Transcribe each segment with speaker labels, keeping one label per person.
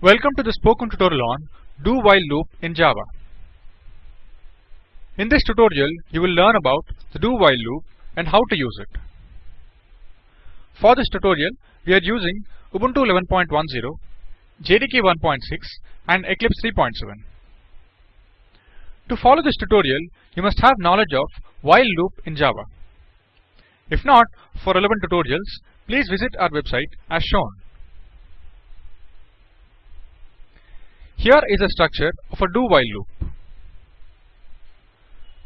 Speaker 1: Welcome to the spoken tutorial on do while loop in Java. In this tutorial, you will learn about the do while loop and how to use it. For this tutorial, we are using Ubuntu 11.10, JDK 1.6 and Eclipse 3.7. To follow this tutorial, you must have knowledge of while loop in Java. If not, for relevant tutorials, please visit our website as shown. Here is a structure of a do while loop.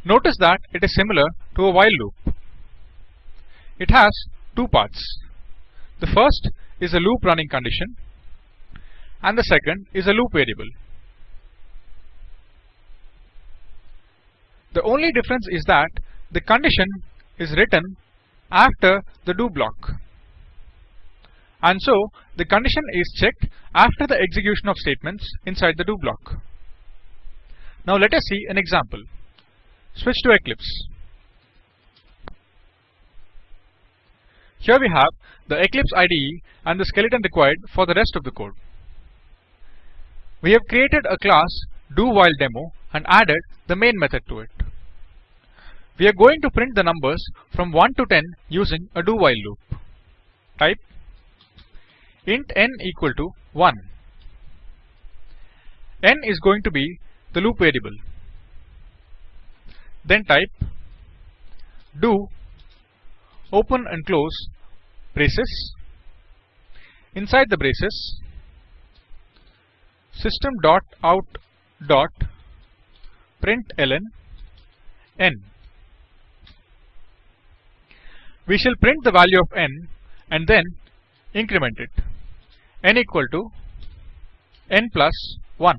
Speaker 1: Notice that it is similar to a while loop. It has two parts. The first is a loop running condition and the second is a loop variable. The only difference is that the condition is written after the do block and so the condition is checked after the execution of statements inside the do block. Now let us see an example. Switch to Eclipse. Here we have the Eclipse IDE and the skeleton required for the rest of the code. We have created a class DoWhileDemo and added the main method to it. We are going to print the numbers from 1 to 10 using a do while loop. Type int n equal to 1. n is going to be the loop variable. Then type do open and close braces. Inside the braces system dot out dot ln n. We shall print the value of n and then increment it n equal to n plus 1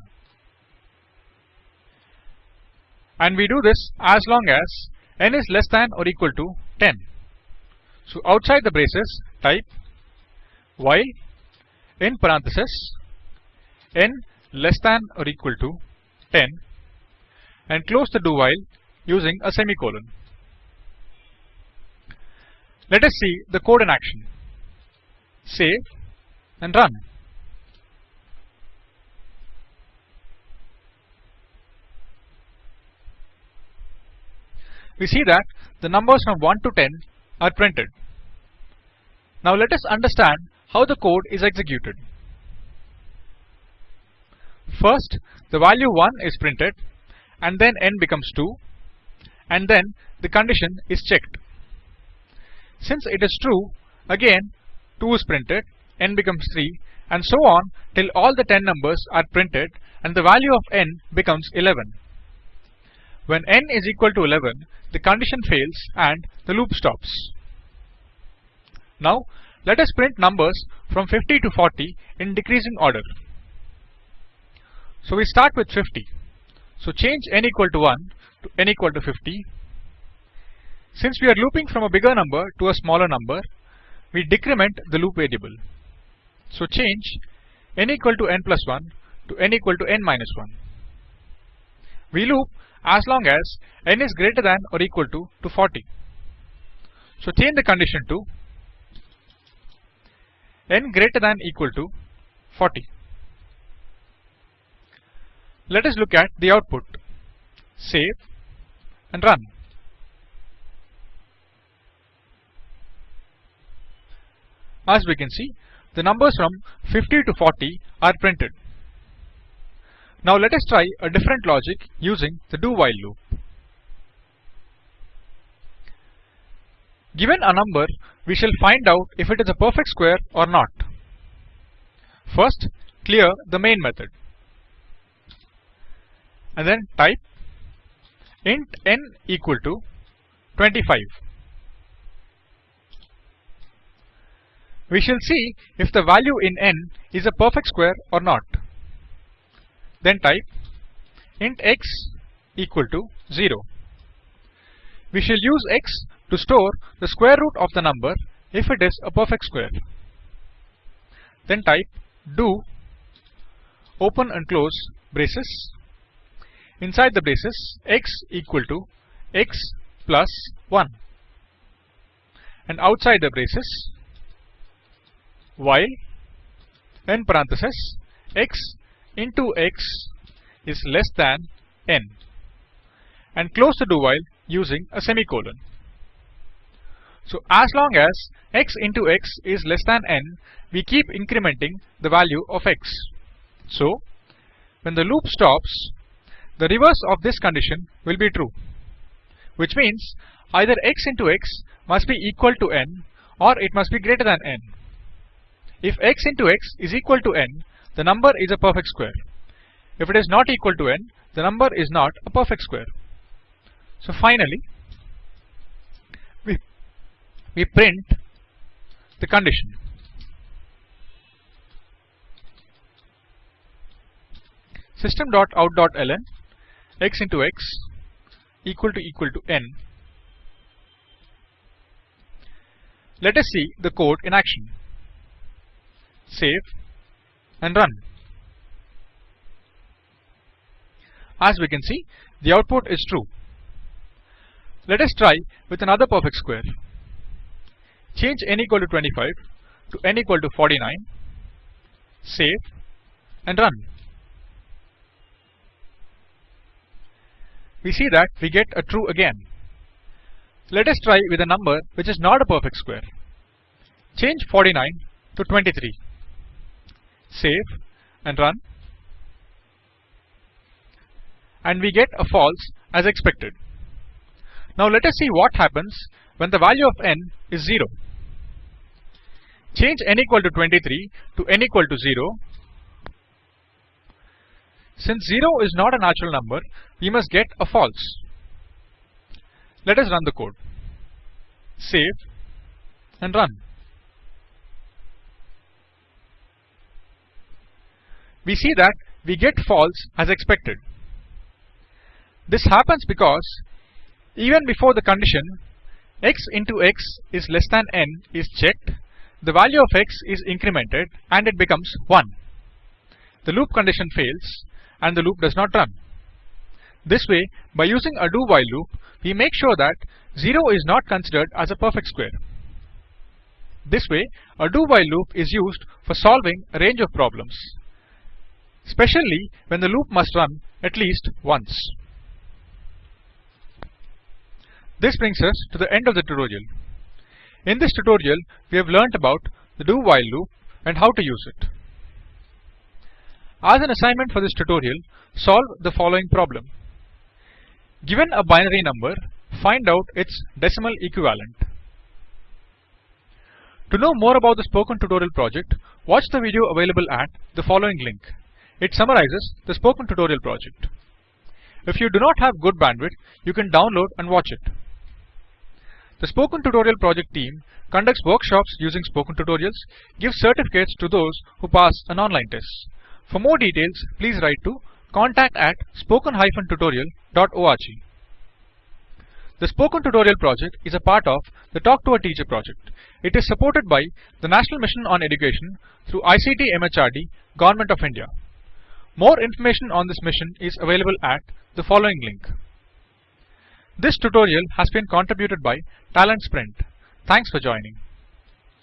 Speaker 1: and we do this as long as n is less than or equal to 10. So outside the braces type while in parenthesis n less than or equal to 10 and close the do while using a semicolon. Let us see the code in action. Save and run. We see that the numbers from 1 to 10 are printed. Now let us understand how the code is executed. First, the value 1 is printed and then n becomes 2 and then the condition is checked. Since it is true, again 2 is printed n becomes 3 and so on till all the 10 numbers are printed and the value of n becomes 11. When n is equal to 11, the condition fails and the loop stops. Now let us print numbers from 50 to 40 in decreasing order. So we start with 50. So change n equal to 1 to n equal to 50. Since we are looping from a bigger number to a smaller number, we decrement the loop variable. So change n equal to n plus 1 to n equal to n minus 1. We loop as long as n is greater than or equal to to 40. So change the condition to n greater than equal to 40. Let us look at the output. Save and run. As we can see, the numbers from 50 to 40 are printed. Now let us try a different logic using the do while loop. Given a number, we shall find out if it is a perfect square or not. First, clear the main method. And then type int n equal to 25. We shall see if the value in n is a perfect square or not. Then type int x equal to 0. We shall use x to store the square root of the number if it is a perfect square. Then type do open and close braces. Inside the braces x equal to x plus 1 and outside the braces while in parentheses x into x is less than n and close the do while using a semicolon. So as long as x into x is less than n, we keep incrementing the value of x. So when the loop stops, the reverse of this condition will be true, which means either x into x must be equal to n or it must be greater than n. If x into x is equal to n, the number is a perfect square. If it is not equal to n, the number is not a perfect square. So finally, we, we print the condition. System.out.ln x into x equal to equal to n. Let us see the code in action save and run. As we can see, the output is true. Let us try with another perfect square. Change n equal to 25 to n equal to 49, save and run. We see that we get a true again. Let us try with a number which is not a perfect square. Change 49 to 23 save and run and we get a false as expected. Now let us see what happens when the value of n is 0. Change n equal to 23 to n equal to 0. Since 0 is not a natural number, we must get a false. Let us run the code. Save and run. we see that we get false as expected. This happens because even before the condition x into x is less than n is checked, the value of x is incremented and it becomes 1. The loop condition fails and the loop does not run. This way, by using a do while loop, we make sure that 0 is not considered as a perfect square. This way, a do while loop is used for solving a range of problems especially when the loop must run at least once. This brings us to the end of the tutorial. In this tutorial, we have learnt about the do-while loop and how to use it. As an assignment for this tutorial, solve the following problem. Given a binary number, find out its decimal equivalent. To know more about the Spoken Tutorial project, watch the video available at the following link. It summarizes the spoken tutorial project. If you do not have good bandwidth, you can download and watch it. The Spoken Tutorial Project team conducts workshops using Spoken Tutorials, gives certificates to those who pass an online test. For more details, please write to contact at spoken-tutorial.org. The Spoken Tutorial Project is a part of the Talk to a Teacher project. It is supported by the National Mission on Education through ICT MHRD, Government of India. More information on this mission is available at the following link. This tutorial has been contributed by Talent Sprint. Thanks for joining.